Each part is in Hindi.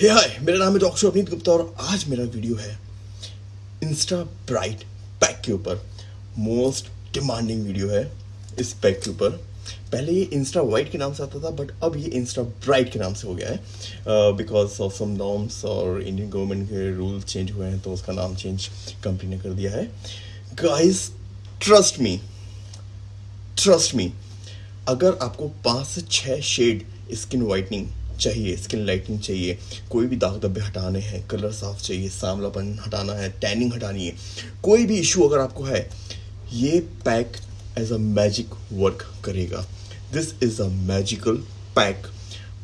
हे हाय मेरा नाम है डॉक्टर अवनीत गुप्ता और आज मेरा वीडियो है इंस्टा ब्राइट पैक के ऊपर। मोस्ट डिमांडिंग वीडियो है इस पैक के ऊपर। पहले ये इंस्टा वाइट के नाम से आता था बट अब ये इंस्टा ब्राइट के नाम से हो गया है। बिकॉज़ ऑफ़ सम नॉर्म्स और इंडियन गवर्नमेंट के रूल चेंज हुए हैं तो उसका नाम चेंज कंपनी ने कर दिया है। Guys trust me trust me अगर आपको पाँच से छः शेड स्किन वाइटनिंग चाहिए स्किन लाइटनिंग चाहिए, कोई भी दाग धब्बे हटाने हैं कलर साफ़ चाहिए सांवलापन हटाना है टैनिंग हटानी है, कोई भी इशू अगर आपको है, ये pack as a magic work करेगा। This is a magical pack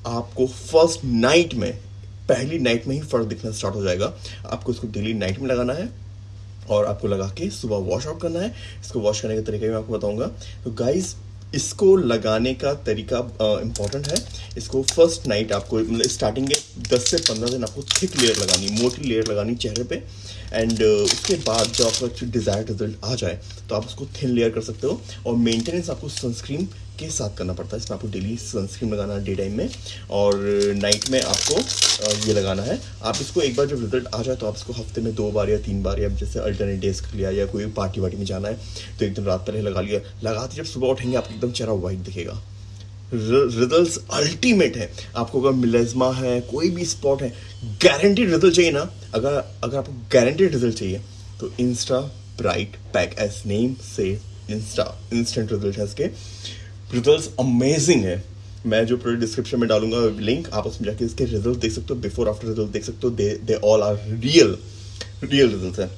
आपको फ़र्स्ट नाइट में, पहली नाइट में ही फ़र्क दिखना स्टार्ट हो जाएगा। आपको इसको डेली नाइट में लगाना है और आपको लगा के सुबह वॉश आउट करना है। इसको वॉश करने का तरीका भी मैं आपको बताऊँगा। तो गाइस इसको लगाने का तरीका इंपॉर्टेंट है। इसको फ़र्स्ट नाइट आपको मतलब स्टार्टिंग के 10 से 15 दिन आपको थिक लेयर लगानी, मोटी लेयर लगानी चेहरे पे। एंड उसके बाद जब आपका डिज़ायर्ड रिज़ल्ट आ जाए तो आप उसको थिन लेयर कर सकते हो। और मेंटेनेंस आपको सनस्क्रीन के साथ करना पड़ता है। इसमें आपको डेली सनस्क्रीन लगाना है डे टाइम में और नाइट में आपको ये लगाना है। आप इसको एक बार जब रिज़ल्ट आ जाए तो आप इसको हफ़्ते में दो बार या तीन बार या जैसे अल्टरनेट डेज़ कर लिया या कोई पार्टी वार्टी में जाना है तो एक दिन रात पहले लगा लिया। लगाते जब सुबह उठेंगे, आपको एकदम चेहरा वाइट दिखेगा। रिज़ल्ट अल्टीमेट है। आपको अगर मिलेजमा है, कोई भी स्पॉट है गारंटीड रिज़ल्ट चाहिए ना। अगर अगर आपको गारंटीड रिज़ल्ट चाहिए तो insta bright pack as name से इंस्टा इंस्टेंट रिज़ल्ट है इसके। रिज़ल्ट अमेजिंग है। मैं जो प्रोडक्ट डिस्क्रिप्शन में डालूँगा लिंक आप उसमें जाके इसके रिज़ल्ट देख सकते हो बिफोर आफ्टर रिज़ल्ट देख सकते हो they they all are real real result है।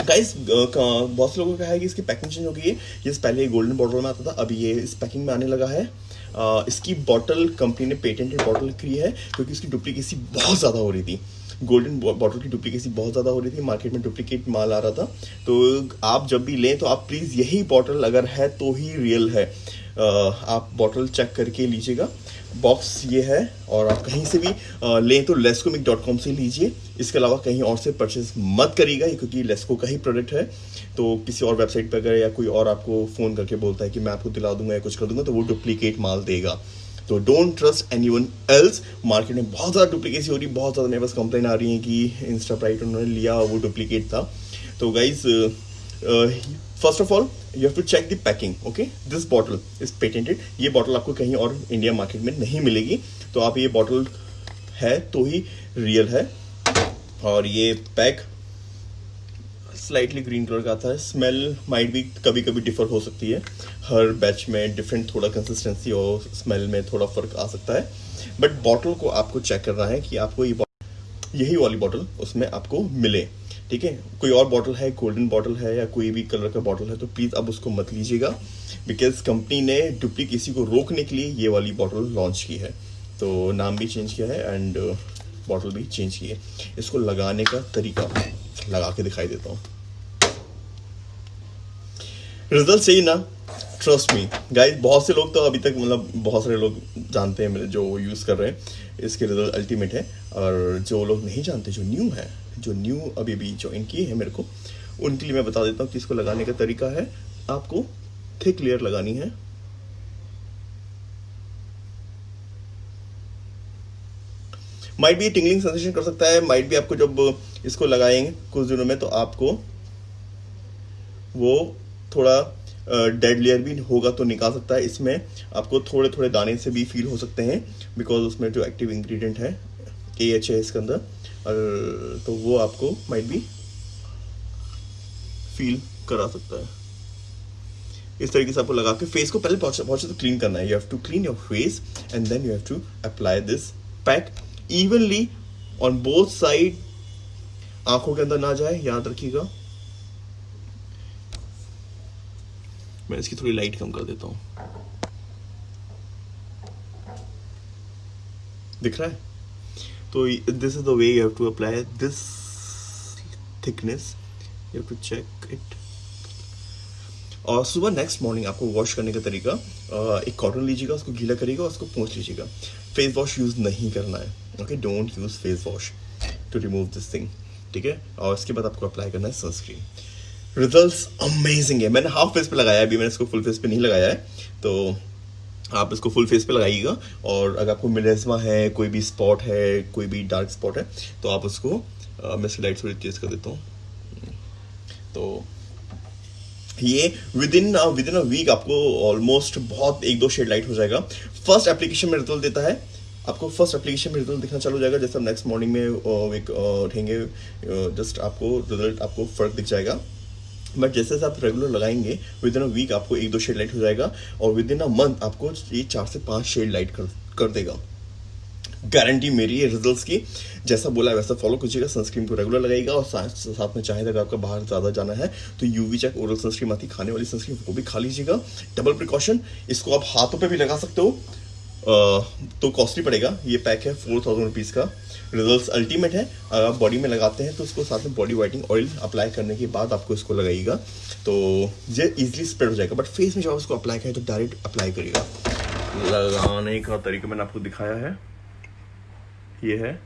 गाइस बहुत से लोगों का है कि इसकी पैकिंग चेंज हो गई है। ये पहले गोल्डन बॉटल में आता था, अभी ये इस पैकिंग में आने लगा है। इसकी बॉटल कंपनी ने पेटेंटेड बॉटल की है, क्योंकि इसकी डुप्लीकेसी बहुत ज़्यादा हो रही थी। गोल्डन बॉटल की डुप्लीकेसी बहुत ज़्यादा हो रही थी मार्केट में डुप्लीकेट माल आ रहा था। तो आप जब भी लें तो आप प्लीज़ यही बॉटल अगर है तो ही रियल है। आप बॉटल चेक करके लीजिएगा। बॉक्स ये है, और आप कहीं से भी लें तो लेस्कोमिक डॉट कॉम से लीजिए। इसके अलावा कहीं और से परचेज मत करिएगा क्योंकि लेस्को का ही प्रोडक्ट है। तो किसी और वेबसाइट पर अगर या कोई और आपको फ़ोन करके बोलता है कि मैं आपको दिला दूँगा या कुछ कर दूँगा तो वो डुप्लीकेट माल देगा। तो don't trust anyone else market में बहुत ज़्यादा डुप्लीकेसी हो रही बहुत ज़्यादा मेरे पास कंप्लेन आ रही है कि इंस्टा प्राइट उन्होंने लिया वो डुप्लीकेट था। तो guys first of all you have to check the packing okay this bottle is patented ये बॉटल आपको कहीं और इंडिया मार्केट में नहीं मिलेगी। तो आप ये बॉटल है तो ही रियल है। और ये पैक स्लाइटली ग्रीन कलर का आता है स्मेल माइट भी कभी कभी डिफर हो सकती है। हर बैच में डिफरेंट थोड़ा कंसिस्टेंसी और स्मेल में थोड़ा फ़र्क आ सकता है। बट बॉटल को आपको चेक करना है कि आपको ये यही वाली बॉटल उसमें आपको मिले। ठीक है? कोई और बॉटल है गोल्डन बॉटल है या कोई भी कलर का बॉटल है तो प्लीज़ अब उसको मत लीजिएगा। बिकॉज़ कंपनी ने डुप्लीकेसी को रोकने के लिए ये वाली बॉटल लॉन्च की है। तो नाम भी चेंज किया है एंड बॉटल uh, भी चेंज की है। इसको लगाने का तरीका लगा के दिखाई देता हूँ। रिज़ल्ट सही ना ट्रस्ट मी गाइस बहुत से लोग तो अभी तक मतलब बहुत सारे लोग जानते हैं मेरे, जो यूज़ कर रहे हैं। इसके रिज़ल्ट अल्टीमेट है। और जो लोग नहीं जानते, जो न्यू है, जो न्यू अभी अभी ज्वाइन किए हैं मेरे को, उनके लिए मैं बता देता हूँ कि इसको लगाने का तरीका है। आपको थिक लेयर लगानी है। माइट भी टिंगलिंग सेंसेशन कर सकता है। माइट भी आपको जब इसको लगाएँगे कुछ दिनों में तो आपको वो थोड़ा डेड लेयर भी होगा तो निकाल सकता है। इसमें आपको थोड़े थोड़े दाने से भी फील हो सकते हैं बिकॉज़ उसमें जो एक्टिव इंग्रेडिएंट है ए एच है इसके अंदर और तो वो आपको माइट भी फील करा सकता है। इस तरीके से आपको लगा के फेस को पहले पहुँचे पहुँचे तो क्लीन करना है। You have to clean your face and then you have to apply this pack evenly on both side आँखों के अंदर ना जाए, याद रखिएगा। मैं इसकी थोड़ी लाइट कम कर देता हूँ। दिख रहा है? तो this is the way you have to apply this thickness you have to check it और सुबह नेक्स्ट मॉर्निंग आपको वॉश करने का तरीका एक कॉटन लीजिएगा, उसको गीला करिएगा उसको पोंछ लीजिएगा। फेस वॉश यूज़ नहीं करना है okay don't use face wash to remove this thing ठीक है? और इसके बाद आपको अप्लाई करना है सनस्क्रीन रिजल्ट्स अमेजिंग है। मैंने हाफ़ फेस पे लगाया अभी मैंने इसको फुल फेस पे नहीं लगाया है। तो आप इसको फुल फेस पे लगाइएगा और अगर आपको मिलेजमा है कोई भी स्पॉट है कोई भी डार्क स्पॉट है तो आप उसको अ, मैं इसकी लाइट थोड़ी तेज कर देता हूँ। तो ये within within a week आपको ऑलमोस्ट बहुत एक दो शेड लाइट हो जाएगा। फ़र्स्ट एप्लीकेशन में रिज़ल्ट देता है। आपको फ़र्स्ट एप्लीकेशन में रिज़ल्ट दिखना चालू हो जाएगा। जैसे आप नेक्स्ट मॉर्निंग में एक उठेंगे जस्ट आपको रिज़ल्ट आपको फ़र्क दिख जाएगा। बट जैसे जैसे आप रेगुलर लगाएँगे विद इन अ वीक आपको एक दो शेड लाइट हो जाएगा और विद इन अ मंथ आपको ये चार से पाँच शेड लाइट कर कर देगा। गारंटी मेरी है रिजल्ट्स की जैसा बोला वैसा फॉलो कीजिएगा सनस्क्रीन को रेगुलर लगाएगा और साथ में चाहे अगर आपका बाहर ज़्यादा जाना है तो यूवी चेक ओरल सनस्क्रीन आती खाने वाली सनस्क्रीन वो भी खा लीजिएगा। डबल प्रिकॉशन इसको आप हाथों पे भी लगा सकते हो। अ, तो कॉस्टली पड़ेगा। ये पैक है फोर थाउज़ेंड रुपीज़ का। रिजल्ट्स अल्टीमेट है, अगर आप बॉडी में लगाते हैं तो उसको साथ में बॉडी वाइटिंग ऑयल अप्लाई करने के बाद आपको इसको लगाइएगा। तो ये इजीली स्प्रेड हो जाएगा बट फेस में जब आप अप्लाई करें तो डायरेक्ट अप्लाई करिएगा। लगाने का तरीका मैंने आपको दिखाया है। ये है।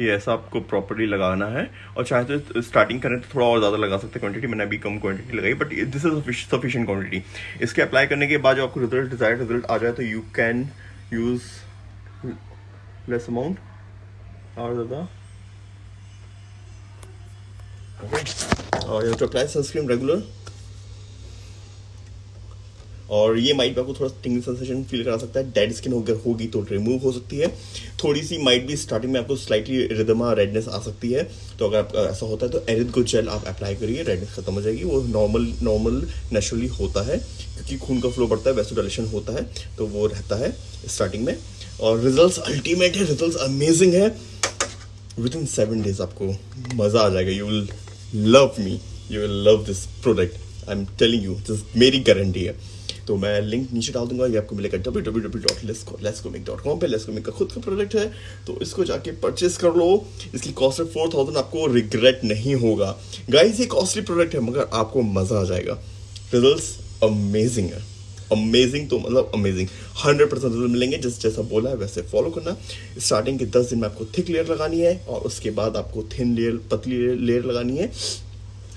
ये ऐसा आपको प्रॉपरली लगाना है। और चाहे तो स्टार्टिंग करें तो थोड़ा और ज़्यादा लगा सकते हैं। क्वांटिटी मैंने अभी कम क्वांटिटी लगाई but this is sufficient quantity इसके अप्लाई करने के बाद जो आपको रिज़ल्ट डिजायर्ड रिज़ल्ट आ जाए तो you can use less amount और ज़्यादा और you to apply sunscreen regular और ये माइट भी आपको थोड़ा टिंगल सेंसेशन फील करा सकता है। डेड स्किन अगर होगी तो रिमूव हो सकती है। थोड़ी सी माइट भी स्टार्टिंग में आपको स्लाइटली रिदमा रेडनेस आ सकती है। तो अगर आप ऐसा होता है तो एरिद को जेल आप अप्लाई करिए रेडनेस खत्म हो जाएगी। वो नॉर्मल नॉर्मल नेचुरली होता है। क्योंकि खून का फ्लो बढ़ता है वैसोडाइलेशन होता है तो वो रहता है स्टार्टिंग में। और रिजल्ट्स अल्टीमेट है रिजल्ट्स अमेजिंग है. विद इन सेवन डेज़ आपको मज़ा आ जाएगा. You will love me you will love this product I am telling you this मेरी गारंटी है. तो मैं लिंक नीचे डाल दूँगा, ये आपको मिलेगा डब्ल्यू डब्ल्यू डब्ल्यू डॉट लेस्कोमिक डॉट कॉम पर लेस्कोमिक का खुद का प्रोडक्ट है. तो इसको जाके परचेस कर लो. इसकी कॉस्ट है फोर थाउज़ेंड आपको रिग्रेट नहीं होगा. गाइस ये कॉस्टली प्रोडक्ट है, मगर आपको मज़ा आ जाएगा. रिज़ल्ट अमेजिंग है. अमेजिंग तो मतलब अमेजिंग हंड्रेड परसेंट रिज़ल्ट मिलेंगे। जिस जैसा बोला है, वैसे फॉलो करना। स्टार्टिंग के दस दिन में आपको थिक लेयर लगानी है, और उसके बाद आपको थिन लेयर पतली लेयर लगानी है।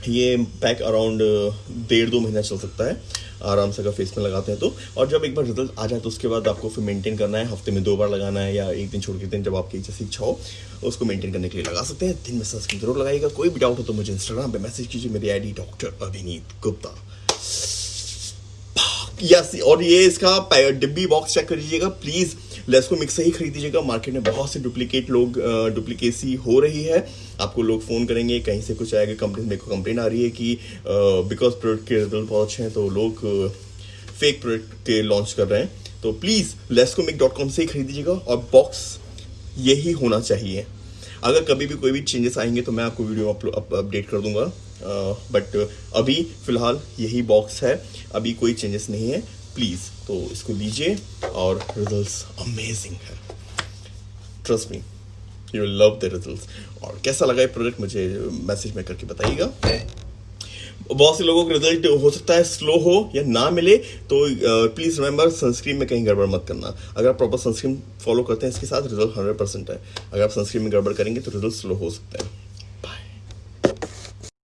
ये पैक अराउंड डेढ़ दो महीना चल सकता है। आराम से अगर फेस में लगाते हैं तो। और जब एक बार रिज़ल्ट आ जाए तो उसके बाद आपको फिर मेंटेन करना है। हफ़्ते में दो बार लगाना है या एक दिन छोड़ के दिन जब आपकी जैसी इच्छा हो, उसको मेंटेन करने के लिए लगा सकते हैं। दिन में सनस्क्रीन ज़रूर लगाइएगा। कोई भी डाउट हो तो मुझे इंस्टाग्राम पे मैसेज कीजिए। मेरी आईडी डॉक्टर अभिनीत गुप्ता। यस और ये इसका डिब्बी बॉक्स चेक कर लीजिएगा प्लीज़ लेस्को मिक्स से ही खरीदीजिएगा मार्केट में बहुत से डुप्लीकेट लोग डुप्लीकेसी हो रही है। आपको लोग फ़ोन करेंगे, कहीं से कुछ आएगा कंपनी मेरे को कंप्लेन आ रही है कि बिकॉज़ प्रोडक्ट के रिज़ल्ट बहुत अच्छे हैं तो लोग फेक प्रोडक्ट के लॉन्च कर रहे हैं। तो प्लीज़ लेस्कोमिक डॉट कॉम से ही खरीद खरीदीजिएगा और बॉक्स यही होना चाहिए। अगर कभी भी कोई भी चेंजेस आएँगे तो मैं आपको वीडियो अपडेट कर दूँगा। बट अभी फ़िलहाल यही बॉक्स है। अभी कोई चेंजेस नहीं है। प्लीज़ तो इसको लीजिए और रिजल्ट्स अमेजिंग है। Trust me you love the result और कैसा लगा ये प्रोडक्ट मुझे मैसेज में करके बताइएगा। बहुत से लोगों का रिज़ल्ट हो सकता है स्लो हो या ना मिले तो प्लीज़ रिमेंबर सनस्क्रीन में कहीं गड़बड़ मत करना। अगर आप प्रॉपर सनस्क्रीन फॉलो करते हैं, इसके साथ रिज़ल्ट हंड्रेड परसेंट है। अगर आप सनस्क्रीन में गड़बड़ करेंगे तो रिज़ल्ट स्लो हो सकता है।